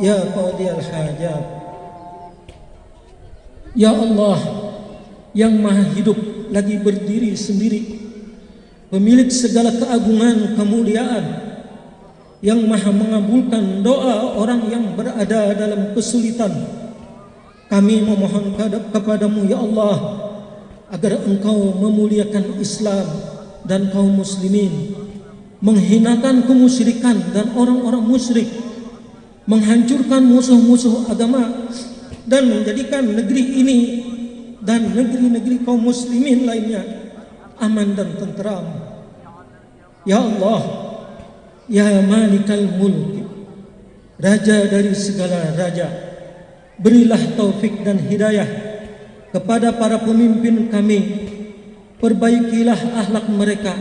Ya Qadiyal Hajat Ya Allah Yang maha hidup lagi berdiri sendiri Pemilik segala keagungan kemuliaan Yang maha mengabulkan doa orang yang berada dalam kesulitan. Kami memohon kepadamu ya Allah Agar engkau memuliakan Islam dan kaum muslimin Menghinakan kemusyrikan dan orang-orang musyrik menghancurkan musuh-musuh agama dan menjadikan negeri ini dan negeri-negeri kaum muslimin lainnya aman dan tenteram. Ya Allah, Ya Malikal Mulk, Raja dari segala raja, berilah taufik dan hidayah kepada para pemimpin kami, perbaikilah akhlak mereka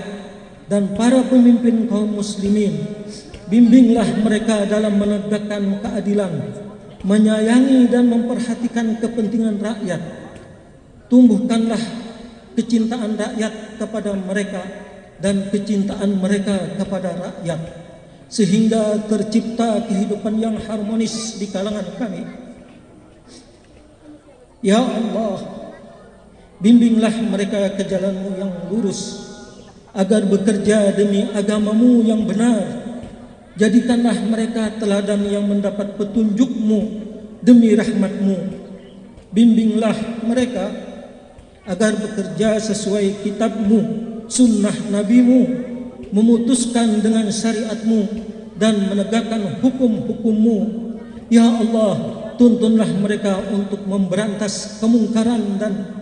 dan para pemimpin kaum muslimin bimbinglah mereka dalam menegakkan keadilan, menyayangi dan memperhatikan kepentingan rakyat. Tumbuhkanlah kecintaan rakyat kepada mereka dan kecintaan mereka kepada rakyat sehingga tercipta kehidupan yang harmonis di kalangan kami. Ya Allah, bimbinglah mereka ke jalanmu yang lurus agar bekerja demi agamamu yang benar Jadikanlah mereka teladan yang mendapat petunjukmu demi rahmatmu. Bimbinglah mereka agar bekerja sesuai kitabmu, sunnah nabimu, memutuskan dengan syariatmu dan menegakkan hukum-hukummu. Ya Allah, tuntunlah mereka untuk memberantas kemungkaran dan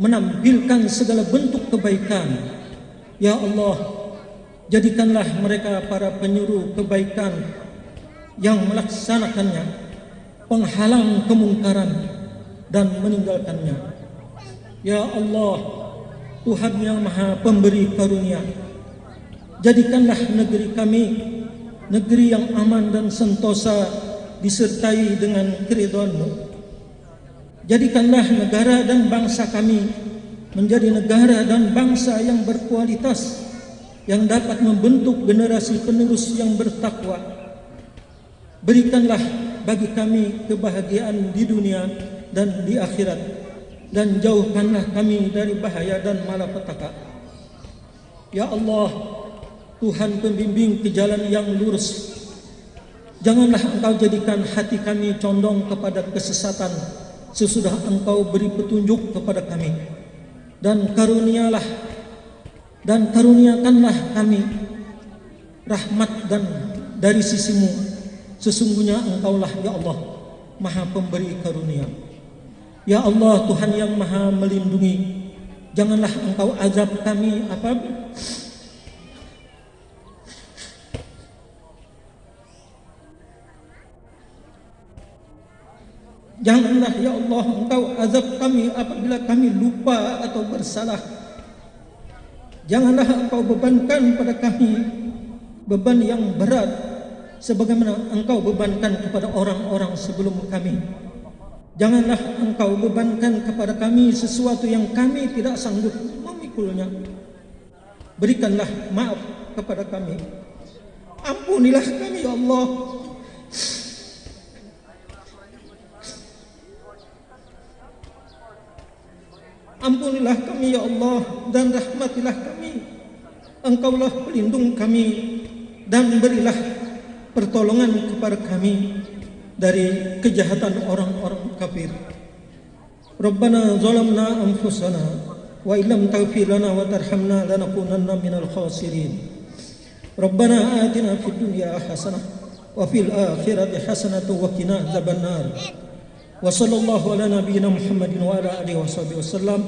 menampilkan segala bentuk kebaikan. Ya Allah, Jadikanlah mereka para penyuruh kebaikan yang melaksanakannya, penghalang kemungkaran dan meninggalkannya. Ya Allah, Tuhan yang Maha Pemberi Karunia, jadikanlah negeri kami negeri yang aman dan sentosa disertai dengan keridhaan-Mu. Jadikanlah negara dan bangsa kami menjadi negara dan bangsa yang berkualitas yang dapat membentuk generasi penerus yang bertakwa. Berikanlah bagi kami kebahagiaan di dunia dan di akhirat dan jauhkanlah kami dari bahaya dan malapetaka. Ya Allah, Tuhan pembimbing ke jalan yang lurus. Janganlah Engkau jadikan hati kami condong kepada kesesatan sesudah Engkau beri petunjuk kepada kami. Dan karunialah dan karuniakanlah kami rahmat dan dari sisimu. Sesungguhnya engkaulah ya Allah maha pemberi karunia. Ya Allah Tuhan yang maha melindungi janganlah engkau azab kami apa Janganlah ya Allah engkau azab kami apabila kami lupa atau bersalah Janganlah engkau bebankan pada kami beban yang berat sebagaimana engkau bebankan kepada orang-orang sebelum kami. Janganlah engkau bebankan kepada kami sesuatu yang kami tidak sanggup memikulnya. Berikanlah maaf kepada kami. Ampunilah kami ya Allah. Ampunilah kami ya Allah dan rahmatilah kami. Engkaulah pelindung kami dan berilah pertolongan kepada kami dari kejahatan orang-orang kafir. Rabbana zalamna anfusana wa illam taghfir lana wa tarhamna lanakunanna minal khasirin. Rabbana atina fid dunya hasanah wa fil akhirati hasanah wa qina adzabannar. وصلى الله على نبينا محمد وعلى آله وصحبه وسلم.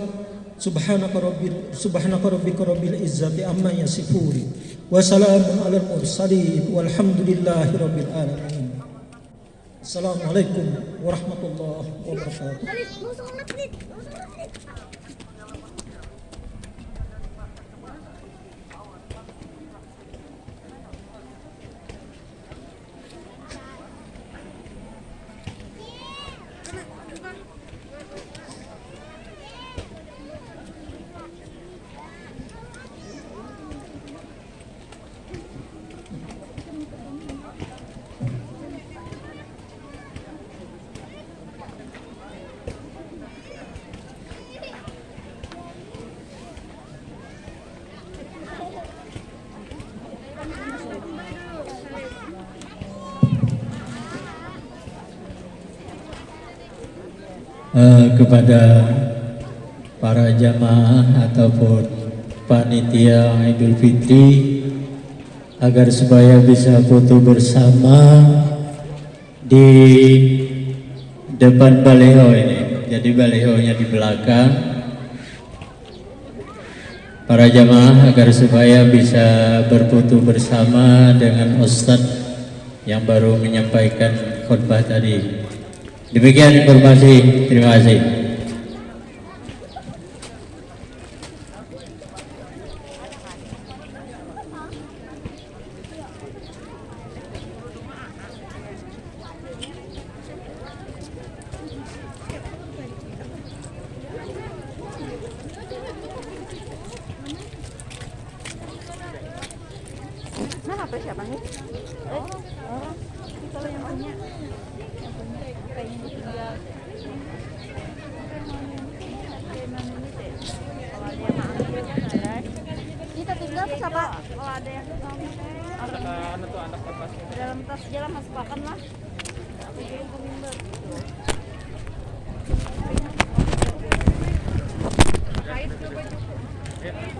سبحانك رب سبحانك ربك رب العزة عما يصفون وسلام على المرسلين والحمد لله رب العالمين. السلام عليكم ورحمة الله وبركاته. Eh, kepada para jamaah ataupun panitia Idul Fitri agar supaya bisa foto bersama di depan baleho ini. Jadi balehonya di belakang. Para jamaah agar supaya bisa berfoto bersama dengan Ustadz yang baru menyampaikan khutbah tadi. Demikian informasi. Terima kasih kalau yang punya punya pengen kita tinggal terus? Kalau ada yang anak tuh anak. Dalam tas jalan masuk pakan lah. Kait coba cukup. Iya.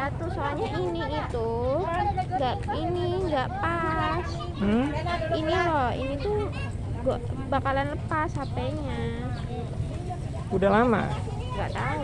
jatuh soalnya ini itu nggak ini nggak pas. Ini loh ini tuh gua bakalan lepas HP-nya Udah lama. nggak tahu